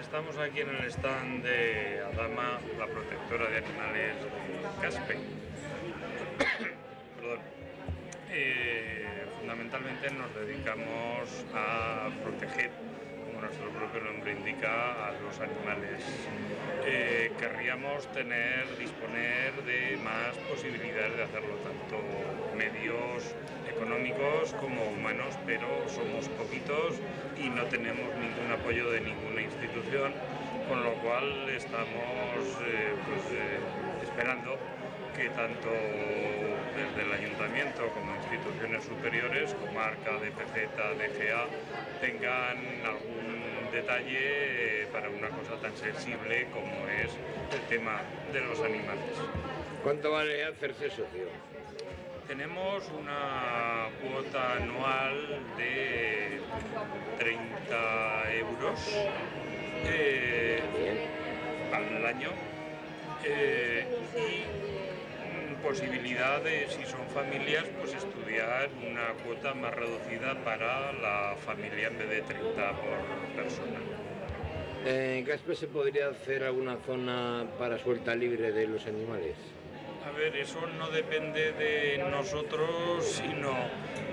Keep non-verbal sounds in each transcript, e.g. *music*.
estamos aquí en el stand de Adama, la protectora de animales Caspe. *coughs* Eh, fundamentalmente nos dedicamos a proteger, como nuestro propio nombre indica, a los animales. Eh, querríamos tener, disponer de más posibilidades de hacerlo, tanto medios económicos como humanos, pero somos poquitos y no tenemos ningún apoyo de ninguna institución, con lo cual estamos eh, pues, eh, esperando que tanto desde el ayuntamiento como instituciones superiores, como ARCA, DPZ, DGA, tengan algún detalle eh, para una cosa tan sensible como es el tema de los animales. ¿Cuánto vale hacerse socio? Tenemos una cuota anual de 30 euros eh, al año eh, y mm, posibilidad de, si son familias, pues estudiar una cuota más reducida para la familia en vez de 30 por persona. ¿En Caspe se podría hacer alguna zona para suelta libre de los animales? A ver, eso no depende de nosotros, sino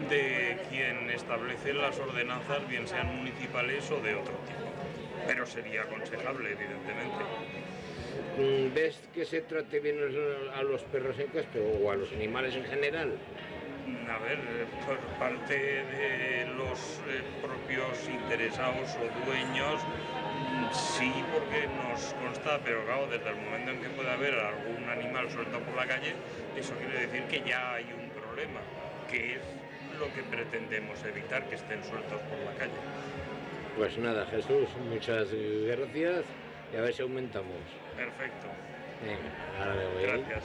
de quien establece las ordenanzas, bien sean municipales o de otro tipo. Pero sería aconsejable, evidentemente. Mm, ¿Ves que se trate bien a los perros en Caspe o a los animales en general? A ver, por parte de los eh, propios interesados o dueños, Sí, porque nos consta, pero claro, desde el momento en que puede haber algún animal suelto por la calle, eso quiere decir que ya hay un problema, que es lo que pretendemos evitar, que estén sueltos por la calle. Pues nada, Jesús, muchas gracias y a ver si aumentamos. Perfecto. Venga, ahora me voy. Gracias.